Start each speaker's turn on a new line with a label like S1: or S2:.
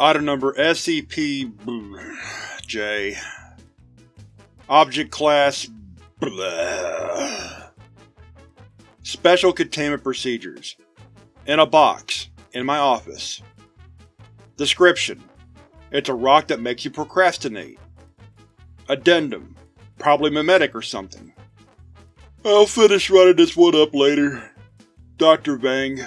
S1: Item number SCP-J Object Class blah. Special Containment Procedures In a box, in my office. Description: It's a rock that makes you procrastinate. Addendum: Probably memetic or something. I'll finish writing this one up later. Dr. Vang